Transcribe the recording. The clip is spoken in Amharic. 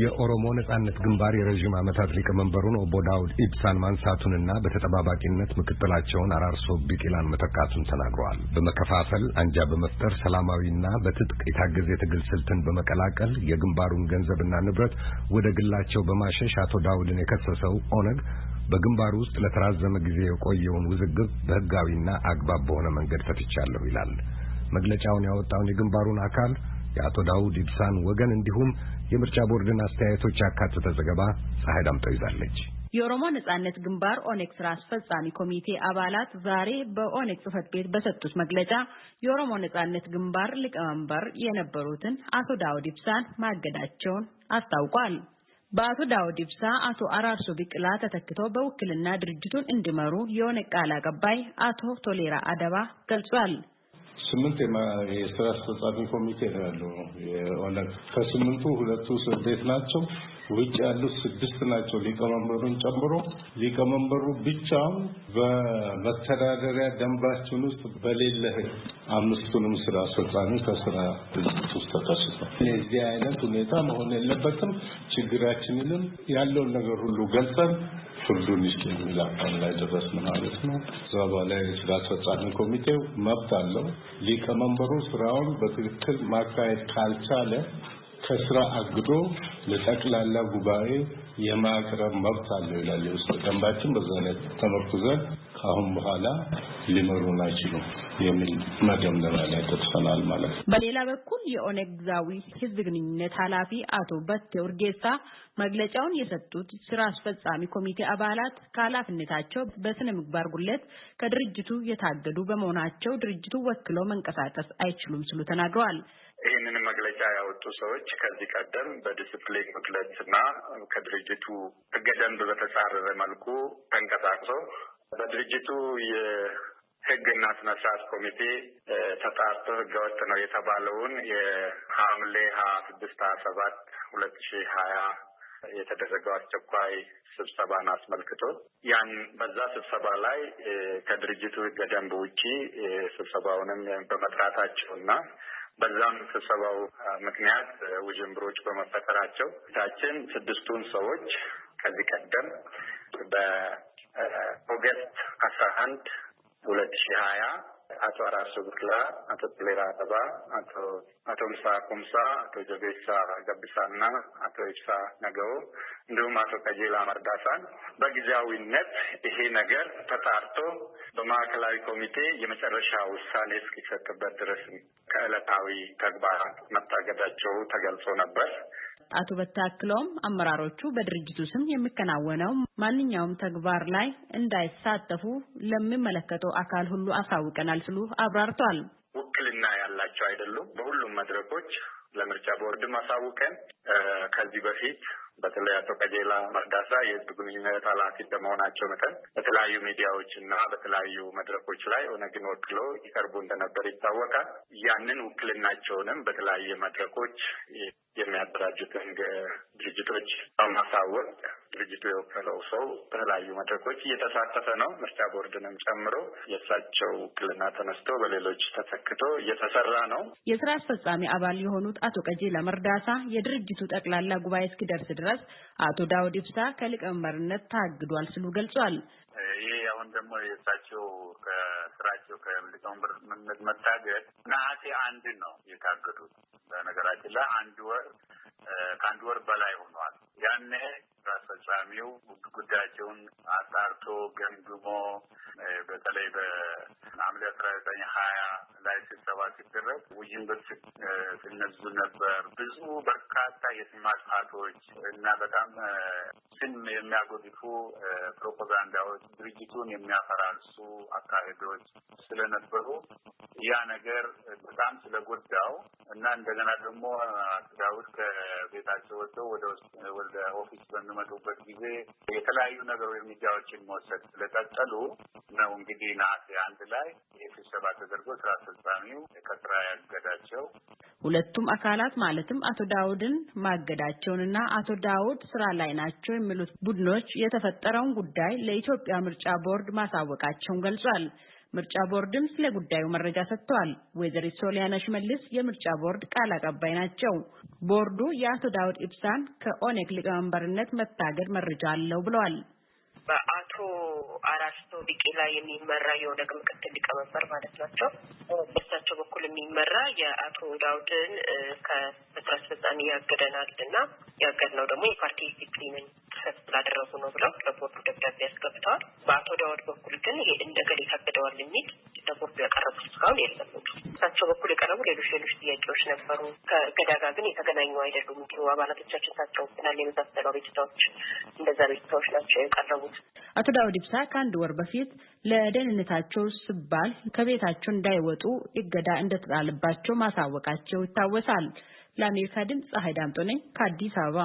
የኦሮሞ ነጻነት ግንባር የረዥም ዓመታት ሊቀመንበሩን ኦቦ ዳውድ ኢብሳን ማንሳቱንና በተጠባባቂነት ምክትላቸውን አራርሶ ቢቂላን መተካቱን ተናግረዋል። በመከፋፈል አንጃ በመፍጠር ሰላማዊና በትጥቅ የታገዘ የትግል ስልትን በመቀላቀል የግንባሩን ገንዘብና ንብረት ወደ ግላቸው በማሸሽ አቶ ዳውድን የከሰሰው ኦነግ በግንባሩ ውስጥ ለተራዘመ ጊዜ የቆየውን ውዝግብ በሕጋዊና አግባብ በሆነ መንገድ ፈትቻለሁ ይላል። መግለጫውን ያወጣውን የግንባሩን አካል የአቶ ዳውድ ኢብሳን ወገን እንዲሁም የምርጫ ቦርድን አስተያየቶች ያካተተ ዘገባ ፀሐይ ዳምጠው ይዛለች። የኦሮሞ ነጻነት ግንባር ኦኔግ ስራ አስፈጻሚ ኮሚቴ አባላት ዛሬ በኦኔግ ጽህፈት ቤት በሰጡት መግለጫ የኦሮሞ ነጻነት ግንባር ሊቀመንበር የነበሩትን አቶ ዳውድ ኢብሳን ማገዳቸውን አስታውቋል። በአቶ ዳውድ ኢብሳ አቶ አራርሶ ቢቅላ ተተክተው በውክልና ድርጅቱን እንዲመሩ የኦነግ ቃል አቀባይ አቶ ቶሌራ አደባ ገልጿል። ስምንት የስራ አስፈጻሚ ኮሚቴ ነው ያለው ከስምንቱ ሁለቱ እስር ቤት ናቸው። ውጭ ያሉት ስድስት ናቸው ሊቀመንበሩን ጨምሮ። ሊቀመንበሩ ብቻውን በመተዳደሪያ ደንባችን ውስጥ በሌለ አምስቱንም ስራ አስፈጻሚ ከስራ ድርጅት ውስጥ ተከስቷል። የዚህ አይነት ሁኔታ መሆን የለበትም። ችግራችንንም ያለውን ነገር ሁሉ ገልጸን ፍርዱን ይስጥ የሚል አቋም ላይ ደረስን ማለት ነው። እዛ በኋላ የስራ አስፈጻሚ ኮሚቴው መብት አለው። ሊቀመንበሩ ስራውን በትክክል ማካሄድ ካልቻለ ከስራ አግዶ ለጠቅላላ ጉባኤ የማቅረብ መብት አለው ይላል የውስጥ ደንባችን። በዛ ላይ ተመርኩዘን ከአሁን በኋላ ሊመሩን አይችሉም የሚል መደምደሚያ ላይ ደርሰናል ማለት ነው። በሌላ በኩል የኦነግ ጊዜያዊ ህዝብ ግንኙነት ኃላፊ አቶ በቴ ኡርጌሳ መግለጫውን የሰጡት ስራ አስፈጻሚ ኮሚቴ አባላት ከኃላፊነታቸው በስነ ምግባር ጉለት ከድርጅቱ የታገዱ በመሆናቸው ድርጅቱ ወክለው መንቀሳቀስ አይችሉም ሲሉ ተናግረዋል። ይህንን መግለጫ ያወጡ ሰዎች ከዚህ ቀደም በዲስፕሊን ጉድለት ከድርጅቱ ህገ ደንብ በተጻረረ መልኩ ተንቀሳቅሶ በድርጅቱ የህግና ስነ ስርዓት ኮሚቴ ተጣርቶ ህገወጥ ነው የተባለውን የሐምሌ ሀያ ስድስት ሀያ ሰባት ሁለት ሺህ ሀያ የተደረገው አስቸኳይ ስብሰባን አስመልክቶ ያን በዛ ስብሰባ ላይ ከድርጅቱ ህገ ደንብ ውጪ ስብሰባውንም በመጥራታቸው እና በዛም ስብሰባው ምክንያት ውዥንብሮች በመፈጠራቸው ታችን ስድስቱን ሰዎች ከዚህ ቀደም በኦገስት አስራ አንድ ሁለት ሺህ ሀያ አቶ አራርሶ ብቅላ፣ አቶ ቶሌራ አበባ፣ አቶ ምሳ ኩምሳ፣ አቶ ጀቤሳ ገብሳ እና አቶ ኢብሳ ነገው እንዲሁም አቶ ቀጀላ መርዳሳን በጊዜያዊነት ይሄ ነገር ተጣርቶ በማዕከላዊ ኮሚቴ የመጨረሻ ውሳኔ እስኪሰጥበት ድረስ ከዕለታዊ ተግባራት መታገዳቸው ተገልጾ ነበር። አቶ በታክለውም አመራሮቹ በድርጅቱ ስም የሚከናወነው ማንኛውም ተግባር ላይ እንዳይሳተፉ ለሚመለከተው አካል ሁሉ አሳውቀናል ሲሉ አብራርተዋል። ውክልና ያላቸው አይደሉም። በሁሉም መድረኮች ለምርጫ ቦርድም አሳውቀን ከዚህ በፊት በተለይ አቶ ቀጀላ መርዳሳ የህዝብ ግንኙነት ኃላፊ እንደመሆናቸው መጠን በተለያዩ ሚዲያዎች እና በተለያዩ መድረኮች ላይ ኦነግን ወክለው ይቀርቡ እንደነበር ይታወቃል። ያንን ውክልናቸውንም በተለያየ መድረኮች የሚያደራጁትን ድርጅቶች በማሳወቅ ድርጅቱ የወከለው ሰው በተለያዩ መድረኮች እየተሳተፈ ነው። ምርጫ ቦርድንም ጨምሮ የእሳቸው ውክልና ተነስቶ በሌሎች ተተክቶ እየተሰራ ነው። የስራ አስፈጻሚ አባል የሆኑት አቶ ቀጀላ መርዳሳ የድርጅቱ ጠቅላላ ጉባኤ እስኪደርስ ድረስ አቶ ዳውድ ኢብሳ ከሊቀመንበርነት ታግዷል ሲሉ ገልጿል። ይህ አሁን ደግሞ የእሳቸው ከስራቸው ከሊቀመንበርነት መታገድ ነሐሴ አንድ ነው የታገዱት። በነገራችን ላይ አንድ ወር ከአንድ ወር በላይ ሆኗል። ያኔ አስፈጻሚው ጉዳያቸውን አጣርቶ ገምግሞ በተለይ አስራ ዘጠኝ ሀያ ላይ ስብሰባ ሲደረግ ውይይቶች ሲነዙ ነበር። ብዙ በርካታ የስም ማጥፋቶች እና በጣም ስም የሚያጎድፉ ፕሮፓጋንዳዎች፣ ድርጅቱን የሚያፈራርሱ አካሄዶች ስለነበሩ ያ ነገር በጣም ስለጎዳው እና እንደገና ደግሞ ዳውድ ከቤታቸው ወጥተው ወደ ወደ office በሚመጡበት ጊዜ የተለያዩ ነገሮች እርምጃዎችን መውሰድ ስለቀጠሉ ነው እንግዲህ ነሐሴ አንድ ላይ ስብሰባ ተደርጎ ስራ አስፈጻሚው ከስራ ያገዳቸው። ሁለቱም አካላት ማለትም አቶ ዳውድን ማገዳቸውንና አቶ ዳውድ ስራ ላይ ናቸው የሚሉት ቡድኖች የተፈጠረውን ጉዳይ ለኢትዮጵያ ምርጫ ቦርድ ማሳወቃቸውን ገልጿል። ምርጫ ቦርድም ስለ ጉዳዩ መረጃ ሰጥቷል። ወይዘሪት ሶሊያና ሽመልስ የምርጫ ቦርድ ቃል አቀባይ ናቸው። ቦርዱ የአቶ ዳውድ ኢብሳን ከኦነግ ሊቀመንበርነት መታገድ መረጃ አለው ብለዋል። በአቶ አራርሶ ቢቂላ የሚመራ የኦነግ ምክትል ሊቀመንበር ማለት ናቸው። በእሳቸው በኩል የሚመራ የአቶ ዳውድን ከስራ አስፈጻሚ ያገደናል እና ያገድነው ደግሞ የፓርቲ ዲስፕሊንን ጥሰት ስላደረጉ ነው ብለው ለቦርዱ ደብዳቤ አስገብተዋል። በአቶ ዳውድ በኩል ግን ይሄ እነ እገሌ ታግደዋል የሚል ለቦርዱ ያቀረቡት እስካሁን የለም። እሳቸው የቀረቡ ሌሎች ሌሎች ጥያቄዎች ነበሩ። ከእገዳ ጋር ግን የተገናኙ አይደሉም። እንዲሁ አባላቶቻችን ታቸውብናል የመሳሰሉ ቤትታዎች እንደዛ ቤትታዎች ናቸው የቀረቡት። አቶ ዳውድ ኢብሳ ከአንድ ወር በፊት ለደህንነታቸው ሲባል ከቤታቸው እንዳይወጡ እገዳ እንደተጣለባቸው ማሳወቃቸው ይታወሳል። ለአሜሪካ ድምፅ ፀሐይ ዳምጦ ነኝ ከአዲስ አበባ